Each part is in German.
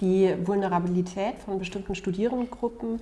Die Vulnerabilität von bestimmten Studierendengruppen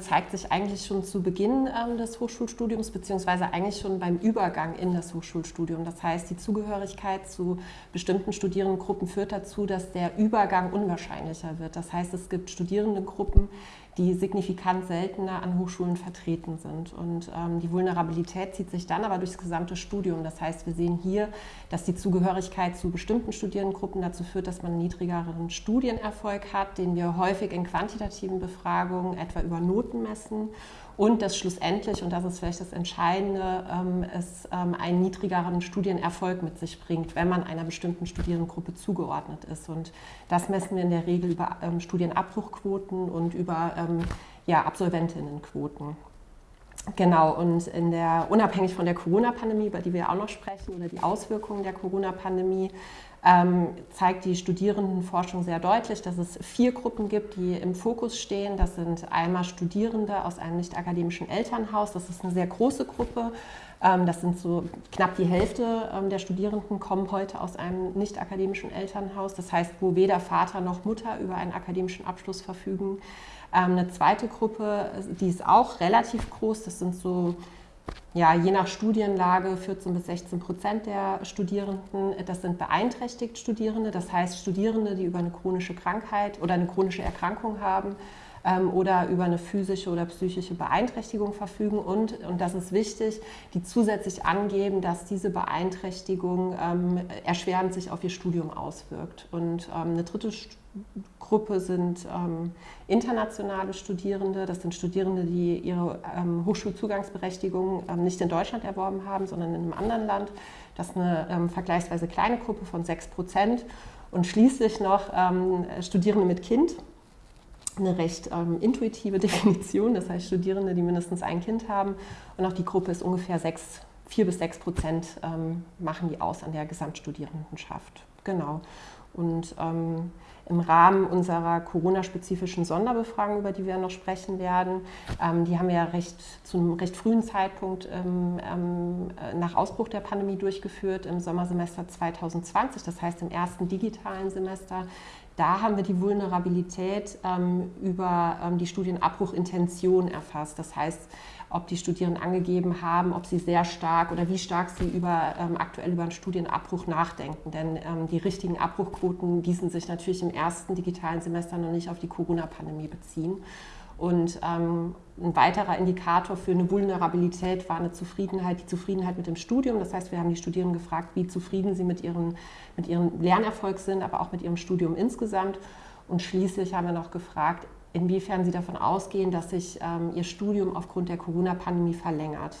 zeigt sich eigentlich schon zu Beginn ähm, des Hochschulstudiums beziehungsweise eigentlich schon beim Übergang in das Hochschulstudium. Das heißt, die Zugehörigkeit zu bestimmten Studierendengruppen führt dazu, dass der Übergang unwahrscheinlicher wird. Das heißt, es gibt Studierendengruppen, die signifikant seltener an Hochschulen vertreten sind. Und ähm, die Vulnerabilität zieht sich dann aber durchs gesamte Studium. Das heißt, wir sehen hier, dass die Zugehörigkeit zu bestimmten Studierendengruppen dazu führt, dass man einen niedrigeren Studienerfolg hat, den wir häufig in quantitativen Befragungen etwa über Noten messen und dass schlussendlich, und das ist vielleicht das Entscheidende, ähm, es ähm, einen niedrigeren Studienerfolg mit sich bringt, wenn man einer bestimmten Studierendengruppe zugeordnet ist. Und das messen wir in der Regel über ähm, Studienabbruchquoten und über ja, Absolventinnenquoten. Genau, und in der, unabhängig von der Corona-Pandemie, über die wir auch noch sprechen, oder die Auswirkungen der Corona-Pandemie, ähm, zeigt die Studierendenforschung sehr deutlich, dass es vier Gruppen gibt, die im Fokus stehen. Das sind einmal Studierende aus einem nicht-akademischen Elternhaus. Das ist eine sehr große Gruppe. Ähm, das sind so knapp die Hälfte ähm, der Studierenden kommen heute aus einem nicht-akademischen Elternhaus. Das heißt, wo weder Vater noch Mutter über einen akademischen Abschluss verfügen. Ähm, eine zweite Gruppe, die ist auch relativ groß. Das sind so ja, je nach Studienlage 14 bis 16 Prozent der Studierenden, das sind beeinträchtigt Studierende, das heißt Studierende, die über eine chronische Krankheit oder eine chronische Erkrankung haben ähm, oder über eine physische oder psychische Beeinträchtigung verfügen und, und das ist wichtig, die zusätzlich angeben, dass diese Beeinträchtigung ähm, erschwerend sich auf ihr Studium auswirkt. Und ähm, eine dritte Gruppe sind ähm, internationale Studierende. Das sind Studierende, die ihre ähm, Hochschulzugangsberechtigung ähm, nicht in Deutschland erworben haben, sondern in einem anderen Land. Das ist eine ähm, vergleichsweise kleine Gruppe von 6 Prozent. Und schließlich noch ähm, Studierende mit Kind. Eine recht ähm, intuitive Definition, das heißt Studierende, die mindestens ein Kind haben. Und auch die Gruppe ist ungefähr 6, 4 bis 6 Prozent machen die aus an der Gesamtstudierendenschaft. Genau. Und ähm, im Rahmen unserer Corona-spezifischen Sonderbefragung, über die wir noch sprechen werden, ähm, die haben wir ja recht, zu einem recht frühen Zeitpunkt ähm, ähm, nach Ausbruch der Pandemie durchgeführt, im Sommersemester 2020, das heißt im ersten digitalen Semester. Da haben wir die Vulnerabilität ähm, über ähm, die Studienabbruchintention erfasst. Das heißt, ob die Studierenden angegeben haben, ob sie sehr stark oder wie stark sie über, ähm, aktuell über einen Studienabbruch nachdenken. Denn ähm, die richtigen Abbruchquoten ließen sich natürlich im ersten digitalen Semester noch nicht auf die Corona-Pandemie beziehen. Und ähm, ein weiterer Indikator für eine Vulnerabilität war eine Zufriedenheit, die Zufriedenheit mit dem Studium. Das heißt, wir haben die Studierenden gefragt, wie zufrieden sie mit, ihren, mit ihrem Lernerfolg sind, aber auch mit ihrem Studium insgesamt. Und schließlich haben wir noch gefragt, inwiefern sie davon ausgehen, dass sich ähm, ihr Studium aufgrund der Corona-Pandemie verlängert.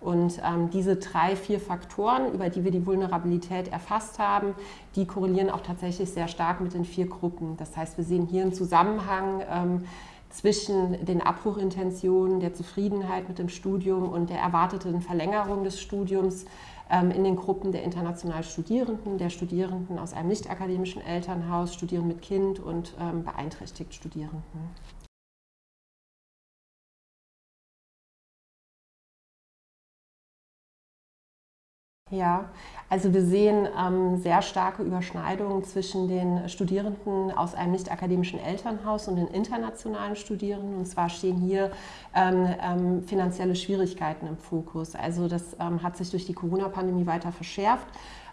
Und ähm, diese drei, vier Faktoren, über die wir die Vulnerabilität erfasst haben, die korrelieren auch tatsächlich sehr stark mit den vier Gruppen. Das heißt, wir sehen hier einen Zusammenhang ähm, zwischen den Abbruchintentionen, der Zufriedenheit mit dem Studium und der erwarteten Verlängerung des Studiums in den Gruppen der international Studierenden, der Studierenden aus einem nicht-akademischen Elternhaus, Studierende mit Kind und ähm, beeinträchtigt Studierenden. Ja, Also wir sehen ähm, sehr starke Überschneidungen zwischen den Studierenden aus einem nicht-akademischen Elternhaus und den internationalen Studierenden. Und zwar stehen hier ähm, ähm, finanzielle Schwierigkeiten im Fokus. Also das ähm, hat sich durch die Corona-Pandemie weiter verschärft.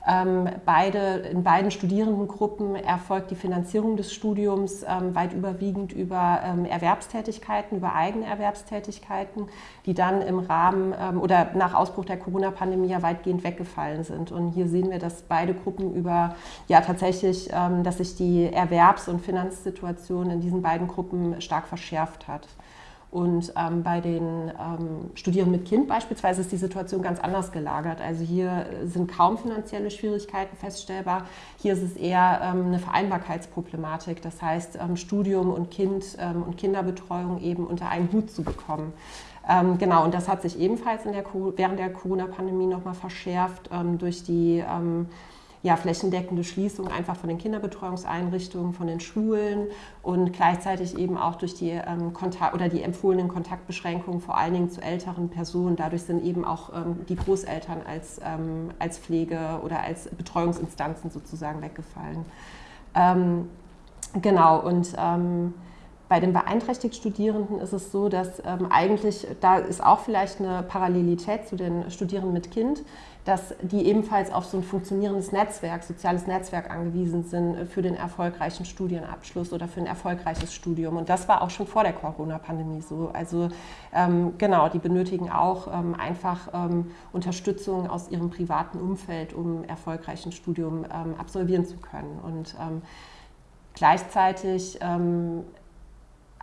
Ähm, beide, in beiden Studierendengruppen erfolgt die Finanzierung des Studiums ähm, weit überwiegend über ähm, Erwerbstätigkeiten, über Eigenerwerbstätigkeiten, die dann im Rahmen oder nach Ausbruch der Corona-Pandemie ja weitgehend weggefallen sind. Und hier sehen wir, dass beide Gruppen über, ja tatsächlich, dass sich die Erwerbs- und Finanzsituation in diesen beiden Gruppen stark verschärft hat. Und ähm, bei den ähm, Studierenden mit Kind beispielsweise ist die Situation ganz anders gelagert. Also hier sind kaum finanzielle Schwierigkeiten feststellbar. Hier ist es eher ähm, eine Vereinbarkeitsproblematik, das heißt ähm, Studium und Kind ähm, und Kinderbetreuung eben unter einen Hut zu bekommen. Ähm, genau, und das hat sich ebenfalls der, während der Corona-Pandemie nochmal verschärft durch die ja, flächendeckende Schließung einfach von den Kinderbetreuungseinrichtungen, von den Schulen und gleichzeitig eben auch durch die ähm, Kontakt oder die empfohlenen Kontaktbeschränkungen vor allen Dingen zu älteren Personen. Dadurch sind eben auch ähm, die Großeltern als, ähm, als Pflege oder als Betreuungsinstanzen sozusagen weggefallen. Ähm, genau, und ähm, bei den beeinträchtigt Studierenden ist es so, dass ähm, eigentlich, da ist auch vielleicht eine Parallelität zu den Studierenden mit Kind, dass die ebenfalls auf so ein funktionierendes Netzwerk, soziales Netzwerk angewiesen sind für den erfolgreichen Studienabschluss oder für ein erfolgreiches Studium. Und das war auch schon vor der Corona-Pandemie so. Also ähm, genau, die benötigen auch ähm, einfach ähm, Unterstützung aus ihrem privaten Umfeld, um erfolgreich ein Studium ähm, absolvieren zu können. Und ähm, gleichzeitig ähm,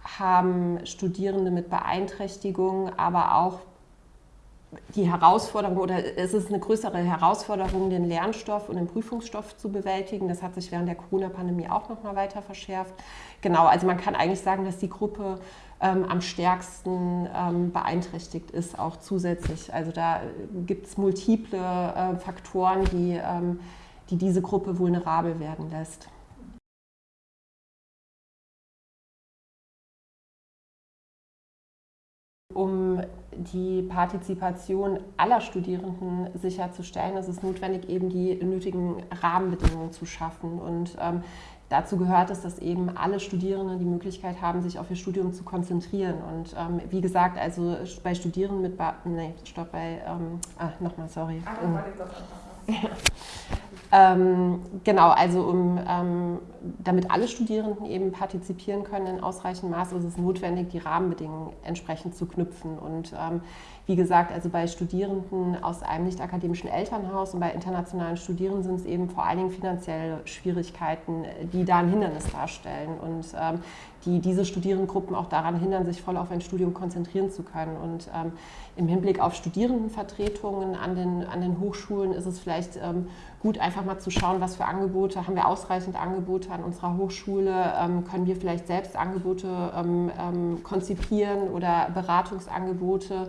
haben Studierende mit Beeinträchtigung, aber auch die Herausforderung oder es ist eine größere Herausforderung, den Lernstoff und den Prüfungsstoff zu bewältigen. Das hat sich während der Corona-Pandemie auch noch mal weiter verschärft. Genau, also man kann eigentlich sagen, dass die Gruppe ähm, am stärksten ähm, beeinträchtigt ist, auch zusätzlich. Also da gibt es multiple äh, Faktoren, die, ähm, die diese Gruppe vulnerabel werden lässt. Um die Partizipation aller Studierenden sicherzustellen, ist es notwendig, eben die nötigen Rahmenbedingungen zu schaffen. Und ähm, dazu gehört es, dass eben alle Studierenden die Möglichkeit haben, sich auf ihr Studium zu konzentrieren. Und ähm, wie gesagt, also bei Studierenden mit... Ba nee, stopp, bei... Ähm, ah, nochmal, sorry. Ach, Ähm, genau, also um, ähm, damit alle Studierenden eben partizipieren können in ausreichendem Maß, ist es notwendig, die Rahmenbedingungen entsprechend zu knüpfen. Und ähm, wie gesagt, also bei Studierenden aus einem nicht-akademischen Elternhaus und bei internationalen Studierenden sind es eben vor allen Dingen finanzielle Schwierigkeiten, die da ein Hindernis darstellen und ähm, die diese Studierendengruppen auch daran hindern, sich voll auf ein Studium konzentrieren zu können. Und ähm, im Hinblick auf Studierendenvertretungen an den, an den Hochschulen ist es vielleicht ähm, gut, einfach mal zu schauen, was für Angebote, haben wir ausreichend Angebote an unserer Hochschule, ähm, können wir vielleicht selbst Angebote ähm, ähm, konzipieren oder Beratungsangebote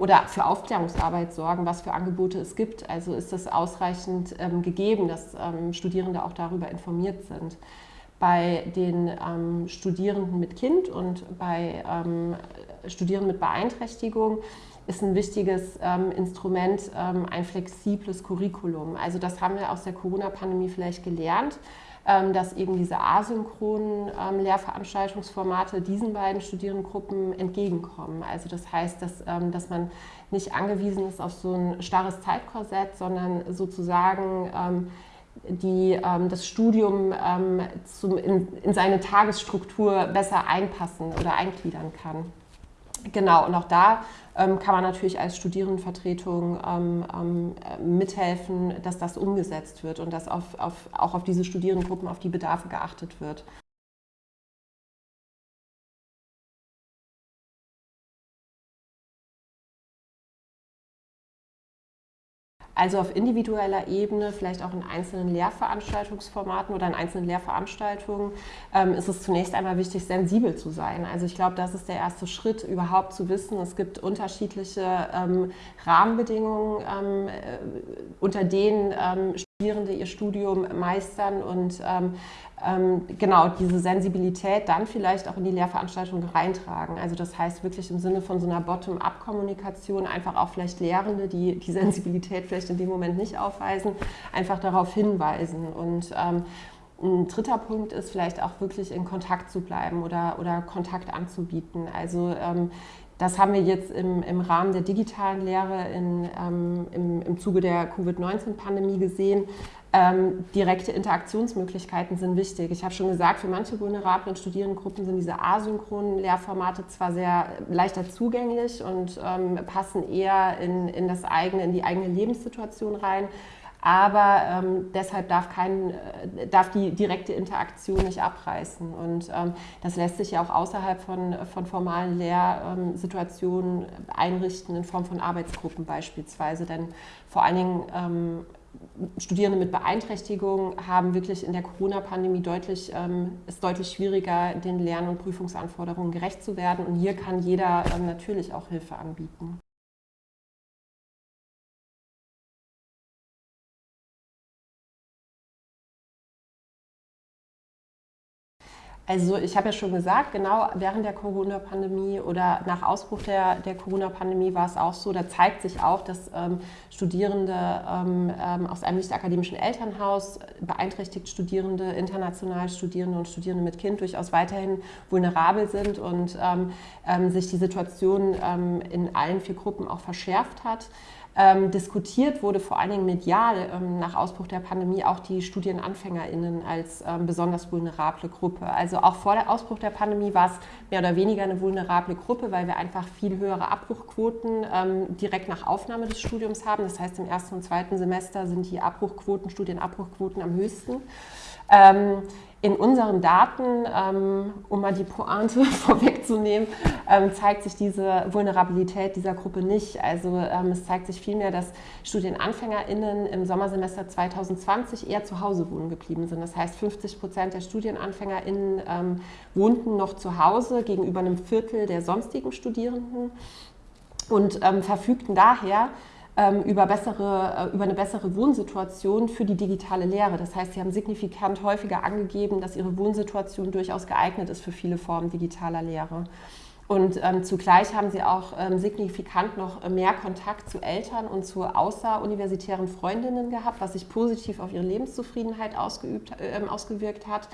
oder für Aufklärungsarbeit sorgen, was für Angebote es gibt. Also ist das ausreichend gegeben, dass Studierende auch darüber informiert sind. Bei den ähm, Studierenden mit Kind und bei ähm, Studierenden mit Beeinträchtigung ist ein wichtiges ähm, Instrument ein flexibles Curriculum. Also das haben wir aus der Corona-Pandemie vielleicht gelernt dass eben diese asynchronen ähm, Lehrveranstaltungsformate diesen beiden Studierendengruppen entgegenkommen. Also das heißt, dass, ähm, dass man nicht angewiesen ist auf so ein starres Zeitkorsett, sondern sozusagen die das Studium zum, in, in seine Tagesstruktur besser einpassen oder eingliedern kann. Genau, und auch da ähm, kann man natürlich als Studierendenvertretung ähm, ähm, mithelfen, dass das umgesetzt wird und dass auf, auf, auch auf diese Studierendengruppen, auf die Bedarfe geachtet wird. Also auf individueller Ebene, vielleicht auch in einzelnen Lehrveranstaltungsformaten oder in einzelnen Lehrveranstaltungen, ähm, ist es zunächst einmal wichtig, sensibel zu sein. Also ich glaube, das ist der erste Schritt, überhaupt zu wissen, es gibt unterschiedliche ähm, Rahmenbedingungen, ähm, äh, unter denen Studierende ihr Studium meistern und ähm, ähm, genau diese Sensibilität dann vielleicht auch in die Lehrveranstaltung reintragen. Also das heißt wirklich im Sinne von so einer Bottom-up-Kommunikation einfach auch vielleicht Lehrende, die die Sensibilität vielleicht in dem Moment nicht aufweisen, einfach darauf hinweisen. Und ähm, ein dritter Punkt ist vielleicht auch wirklich in Kontakt zu bleiben oder, oder Kontakt anzubieten. Also ähm, das haben wir jetzt im, im Rahmen der digitalen Lehre in, ähm, im, im Zuge der Covid-19-Pandemie gesehen. Ähm, direkte Interaktionsmöglichkeiten sind wichtig. Ich habe schon gesagt, für manche vulnerablen Studierendengruppen sind diese asynchronen Lehrformate zwar sehr leichter zugänglich und ähm, passen eher in, in, das eigene, in die eigene Lebenssituation rein. Aber ähm, deshalb darf, kein, äh, darf die direkte Interaktion nicht abreißen. Und ähm, das lässt sich ja auch außerhalb von, von formalen Lehrsituationen einrichten, in Form von Arbeitsgruppen beispielsweise. Denn vor allen Dingen ähm, Studierende mit Beeinträchtigung haben wirklich in der Corona-Pandemie deutlich, ähm, ist deutlich schwieriger, den Lern- und Prüfungsanforderungen gerecht zu werden. Und hier kann jeder ähm, natürlich auch Hilfe anbieten. Also ich habe ja schon gesagt, genau während der Corona-Pandemie oder nach Ausbruch der, der Corona-Pandemie war es auch so, da zeigt sich auch, dass ähm, Studierende ähm, ähm aus einem nicht-akademischen Elternhaus, beeinträchtigt Studierende, international Studierende und Studierende mit Kind durchaus weiterhin vulnerabel sind und ähm, ähm sich die Situation ähm, in allen vier Gruppen auch verschärft hat. Ähm, diskutiert wurde vor allen Dingen medial ähm, nach Ausbruch der Pandemie auch die StudienanfängerInnen als ähm, besonders vulnerable Gruppe. Also auch vor dem Ausbruch der Pandemie war es mehr oder weniger eine vulnerable Gruppe, weil wir einfach viel höhere Abbruchquoten ähm, direkt nach Aufnahme des Studiums haben. Das heißt, im ersten und zweiten Semester sind die Abbruchquoten, Studienabbruchquoten am höchsten. In unseren Daten, ähm, um mal die Pointe vorwegzunehmen, ähm, zeigt sich diese Vulnerabilität dieser Gruppe nicht. Also ähm, es zeigt sich vielmehr, dass StudienanfängerInnen im Sommersemester 2020 eher zu Hause wohnen geblieben sind. Das heißt, 50 Prozent der StudienanfängerInnen wohnten noch zu Hause gegenüber einem Viertel der sonstigen Studierenden und verfügten daher über, bessere, äh, über eine bessere Wohnsituation für die digitale Lehre. Das heißt, sie haben signifikant häufiger angegeben, dass ihre Wohnsituation durchaus geeignet ist für viele Formen digitaler Lehre. Und ähm, zugleich haben sie auch ähm, signifikant noch mehr Kontakt zu Eltern und zu außeruniversitären Freundinnen gehabt, was sich positiv auf ihre Lebenszufriedenheit ausgeübt, äh, ausgewirkt hat.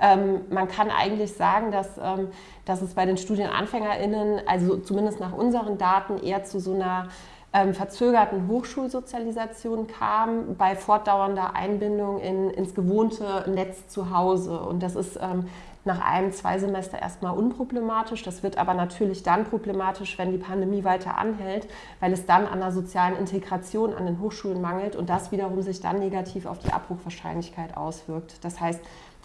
Ähm, man kann eigentlich sagen, dass, ähm, dass es bei den StudienanfängerInnen, also zumindest nach unseren Daten, eher zu so einer ähm, verzögerten Hochschulsozialisation kam bei fortdauernder Einbindung in, ins gewohnte Netz zu Hause. Und das ist ähm, nach einem, zwei Semester erstmal unproblematisch. Das wird aber natürlich dann problematisch, wenn die Pandemie weiter anhält, weil es dann an der sozialen Integration an den Hochschulen mangelt und das wiederum sich dann negativ auf die Abbruchwahrscheinlichkeit auswirkt. Das heißt,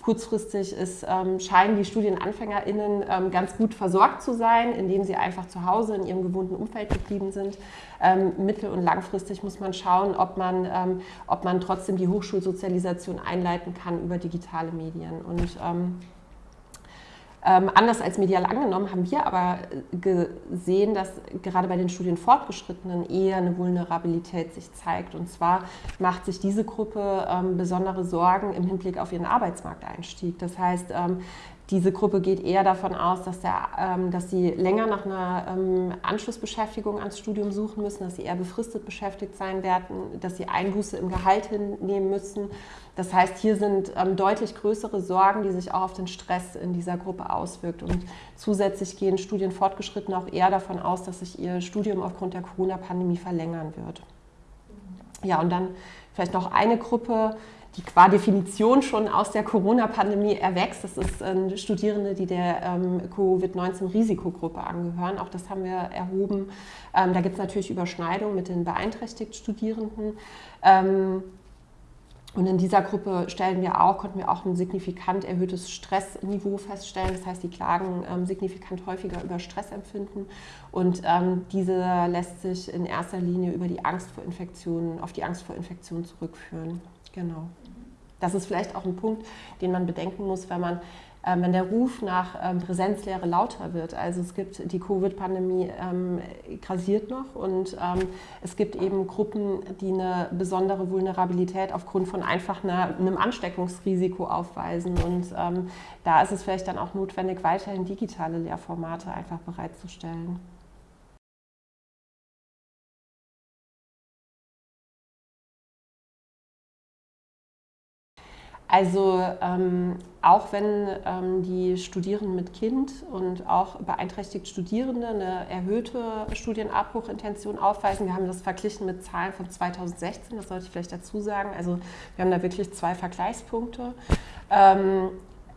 Kurzfristig ist, ähm, scheinen die StudienanfängerInnen ähm, ganz gut versorgt zu sein, indem sie einfach zu Hause in ihrem gewohnten Umfeld geblieben sind. Ähm, mittel- und langfristig muss man schauen, ob man, ähm, ob man trotzdem die Hochschulsozialisation einleiten kann über digitale Medien. Und ähm, anders als medial angenommen haben wir aber äh, gesehen, dass gerade bei den Studienfortgeschrittenen eher eine Vulnerabilität sich zeigt. Und zwar macht sich diese Gruppe ähm, besondere Sorgen im Hinblick auf ihren Arbeitsmarkteinstieg. Das heißt, ähm, diese Gruppe geht eher davon aus, dass, der, ähm, dass sie länger nach einer ähm, Anschlussbeschäftigung ans Studium suchen müssen, dass sie eher befristet beschäftigt sein werden, dass sie Einbuße im Gehalt hinnehmen müssen. Das heißt, hier sind ähm, deutlich größere Sorgen, die sich auch auf den Stress in dieser Gruppe auswirkt. Und zusätzlich gehen Studienfortgeschrittene auch eher davon aus, dass sich ihr Studium aufgrund der Corona-Pandemie verlängern wird. Ja, und dann vielleicht noch eine Gruppe, die qua Definition schon aus der Corona-Pandemie erwächst. Das ist äh, Studierende, die der ähm, Covid-19-Risikogruppe angehören. Auch das haben wir erhoben. Ähm, da gibt es natürlich Überschneidungen mit den beeinträchtigt Studierenden. Ähm, und in dieser Gruppe stellen wir auch, konnten wir auch ein signifikant erhöhtes Stressniveau feststellen. Das heißt, die klagen ähm, signifikant häufiger über Stressempfinden. Und ähm, diese lässt sich in erster Linie über die Angst vor Infektionen, auf die Angst vor Infektionen zurückführen. Genau. Das ist vielleicht auch ein Punkt, den man bedenken muss, wenn man ähm, wenn der Ruf nach ähm, Präsenzlehre lauter wird. Also es gibt die Covid-Pandemie ähm, grasiert noch und ähm, es gibt eben Gruppen, die eine besondere Vulnerabilität aufgrund von einfach einer, einem Ansteckungsrisiko aufweisen. Und da ist es vielleicht dann auch notwendig, weiterhin digitale Lehrformate einfach bereitzustellen. Also ähm, auch wenn ähm, die Studierenden mit Kind und auch beeinträchtigt Studierende eine erhöhte Studienabbruchintention aufweisen, wir haben das verglichen mit Zahlen von 2016, das sollte ich vielleicht dazu sagen. Also wir haben da wirklich zwei Vergleichspunkte. Ähm,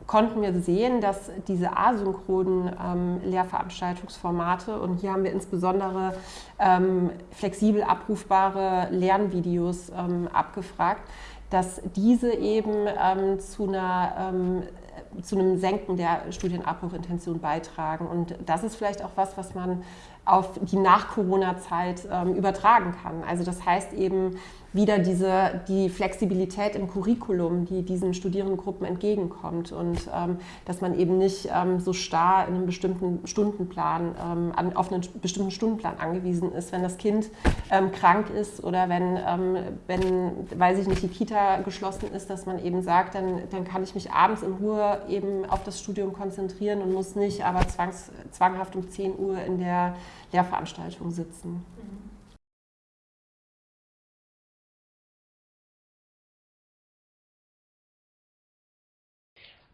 konnten wir sehen, dass diese asynchronen ähm, Lehrveranstaltungsformate, und hier haben wir insbesondere ähm, flexibel abrufbare Lernvideos ähm, abgefragt, dass diese eben ähm, zu, einer, ähm, zu einem Senken der Studienabbruchintention beitragen. Und das ist vielleicht auch was, was man auf die Nach-Corona-Zeit ähm, übertragen kann. Also das heißt eben, wieder diese, die Flexibilität im Curriculum, die diesen Studierendengruppen entgegenkommt und ähm, dass man eben nicht ähm, so starr in einem bestimmten Stundenplan, ähm, an, auf einen bestimmten Stundenplan angewiesen ist, wenn das Kind ähm, krank ist oder wenn, ähm, wenn, weiß ich nicht, die Kita geschlossen ist, dass man eben sagt, dann, dann kann ich mich abends in Ruhe eben auf das Studium konzentrieren und muss nicht aber zwangs, zwanghaft um 10 Uhr in der Lehrveranstaltung sitzen.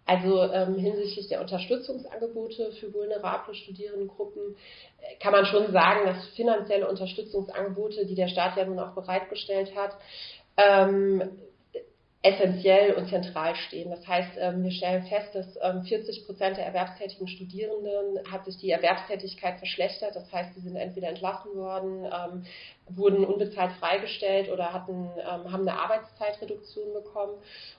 Also ähm, hinsichtlich der Unterstützungsangebote für vulnerable Studierendengruppen äh, kann man schon sagen, dass finanzielle Unterstützungsangebote, die der Staat ja nun auch bereitgestellt hat, ähm, essentiell und zentral stehen. Das heißt, ähm, wir stellen fest, dass 40 ähm, Prozent der erwerbstätigen Studierenden hat sich die Erwerbstätigkeit verschlechtert. Das heißt, sie sind entweder entlassen worden, ähm, wurden unbezahlt freigestellt oder hatten, haben eine Arbeitszeitreduktion bekommen.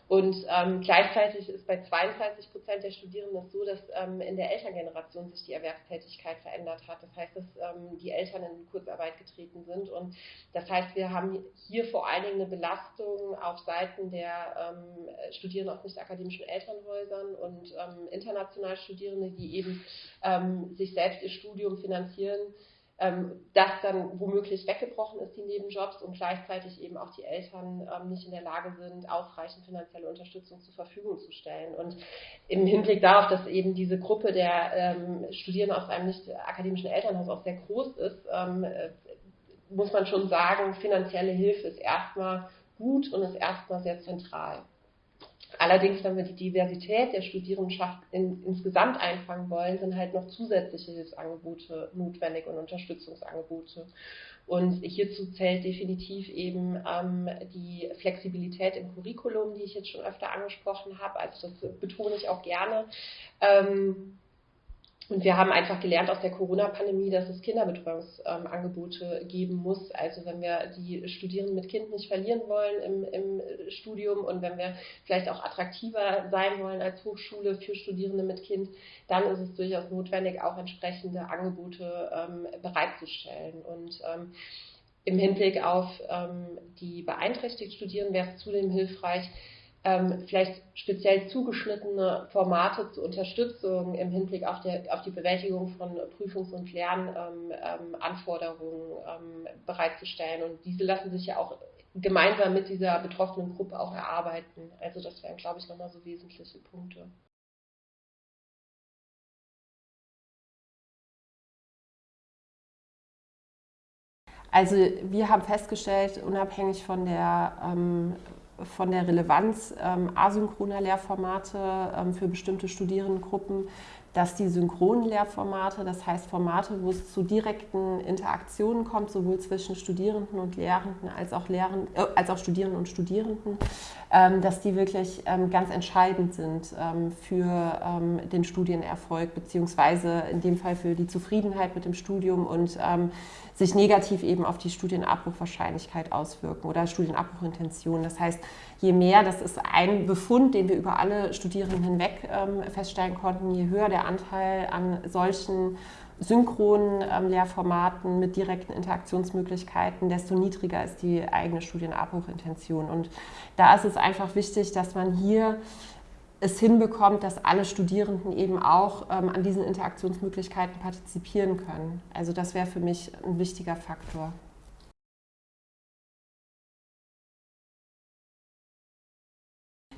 Und ähm, gleichzeitig ist bei 32 Prozent der Studierenden so, dass ähm, in der Elterngeneration sich die Erwerbstätigkeit verändert hat. Das heißt, dass ähm, die Eltern in Kurzarbeit getreten sind. Und das heißt, wir haben hier vor allen Dingen eine Belastung auf Seiten der ähm, Studierenden aus nicht-akademischen Elternhäusern und ähm, international Studierende, die eben ähm, sich selbst ihr Studium finanzieren ähm, das dann womöglich weggebrochen ist, die Nebenjobs, und gleichzeitig eben auch die Eltern ähm, nicht in der Lage sind, ausreichend finanzielle Unterstützung zur Verfügung zu stellen. Und im Hinblick darauf, dass eben diese Gruppe der ähm, Studierenden aus einem nicht akademischen Elternhaus auch sehr groß ist, ähm, äh, muss man schon sagen, finanzielle Hilfe ist erstmal gut und ist erstmal sehr zentral. Allerdings, wenn wir die Diversität der Studierendenschaft in, insgesamt einfangen wollen, sind halt noch zusätzliche Hilfsangebote notwendig und Unterstützungsangebote. Und hierzu zählt definitiv eben ähm, die Flexibilität im Curriculum, die ich jetzt schon öfter angesprochen habe. Also das betone ich auch gerne. Ähm, und wir haben einfach gelernt aus der Corona-Pandemie, dass es Kinderbetreuungsangebote ähm, geben muss. Also wenn wir die Studierenden mit Kind nicht verlieren wollen im, im, Studium und wenn wir vielleicht auch attraktiver sein wollen als Hochschule für Studierende mit Kind, dann ist es durchaus notwendig, auch entsprechende Angebote ähm, bereitzustellen. Und ähm, im Hinblick auf ähm, die beeinträchtigten Studierenden wäre es zudem hilfreich, ähm, vielleicht speziell zugeschnittene Formate zur Unterstützung im Hinblick auf, der, auf die Bewältigung von Prüfungs- und Lernanforderungen ähm, ähm, bereitzustellen. Und diese lassen sich ja auch gemeinsam mit dieser betroffenen Gruppe auch erarbeiten. Also das wären, glaube ich, nochmal so wesentliche Punkte. Also wir haben festgestellt, unabhängig von der ähm, von der Relevanz ähm, asynchroner Lehrformate ähm, für bestimmte Studierendengruppen, dass die synchronen Lehrformate, das heißt Formate, wo es zu direkten Interaktionen kommt, sowohl zwischen Studierenden und Lehrenden als auch, Lehrend, äh, als auch Studierenden und Studierenden, ähm, dass die wirklich ähm, ganz entscheidend sind ähm, für ähm, den Studienerfolg, beziehungsweise in dem Fall für die Zufriedenheit mit dem Studium und sich negativ eben auf die Studienabbruchwahrscheinlichkeit auswirken oder Studienabbruchintention. Das heißt, je mehr, das ist ein Befund, den wir über alle Studierenden hinweg ähm, feststellen konnten, je höher der Anteil an solchen synchronen ähm, Lehrformaten mit direkten Interaktionsmöglichkeiten, desto niedriger ist die eigene Studienabbruchintention. Und da ist es einfach wichtig, dass man hier es hinbekommt, dass alle Studierenden eben auch ähm, an diesen Interaktionsmöglichkeiten partizipieren können. Also das wäre für mich ein wichtiger Faktor.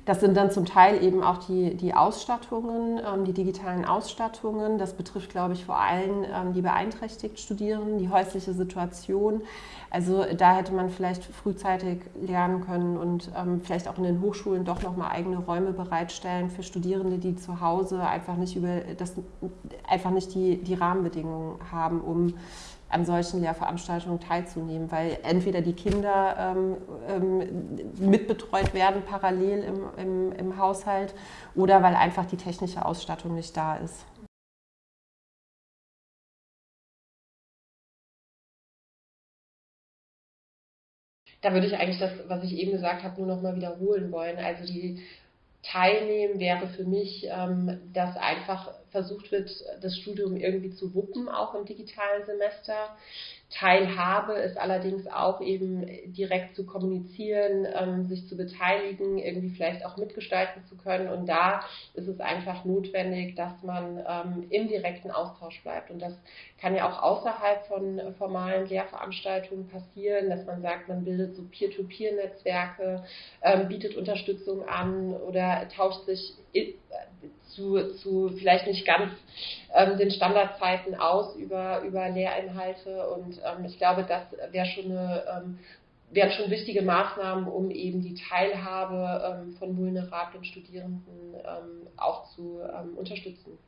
Das sind dann zum Teil eben auch die, die Ausstattungen, ähm, die digitalen Ausstattungen. Das betrifft, glaube ich, vor allem ähm, die beeinträchtigt Studierenden, die häusliche Situation. Also da hätte man vielleicht frühzeitig lernen können und ähm, vielleicht auch in den Hochschulen doch nochmal eigene Räume bereitstellen für Studierende, die zu Hause einfach nicht über das einfach nicht die, die Rahmenbedingungen haben, um an solchen Lehrveranstaltungen teilzunehmen, weil entweder die Kinder ähm, ähm, mitbetreut werden parallel im, im, im Haushalt oder weil einfach die technische Ausstattung nicht da ist. Da würde ich eigentlich das, was ich eben gesagt habe, nur noch mal wiederholen wollen. Also die Teilnehmen wäre für mich, ähm, dass einfach versucht wird, das Studium irgendwie zu wuppen, auch im digitalen Semester. Teilhabe ist allerdings auch eben direkt zu kommunizieren, ähm, sich zu beteiligen, irgendwie vielleicht auch mitgestalten zu können. Und da ist es einfach notwendig, dass man ähm, im direkten Austausch bleibt. Und das kann ja auch außerhalb von formalen Lehrveranstaltungen passieren, dass man sagt, man bildet so Peer-to-Peer-Netzwerke, ähm, bietet Unterstützung an oder tauscht sich zu, zu vielleicht nicht ganz ähm, den Standardzeiten aus über, über Lehrinhalte. Und ähm, ich glaube, das wäre schon eine, ähm, wären schon wichtige Maßnahmen, um eben die Teilhabe ähm, von vulnerablen Studierenden ähm, auch zu ähm, unterstützen.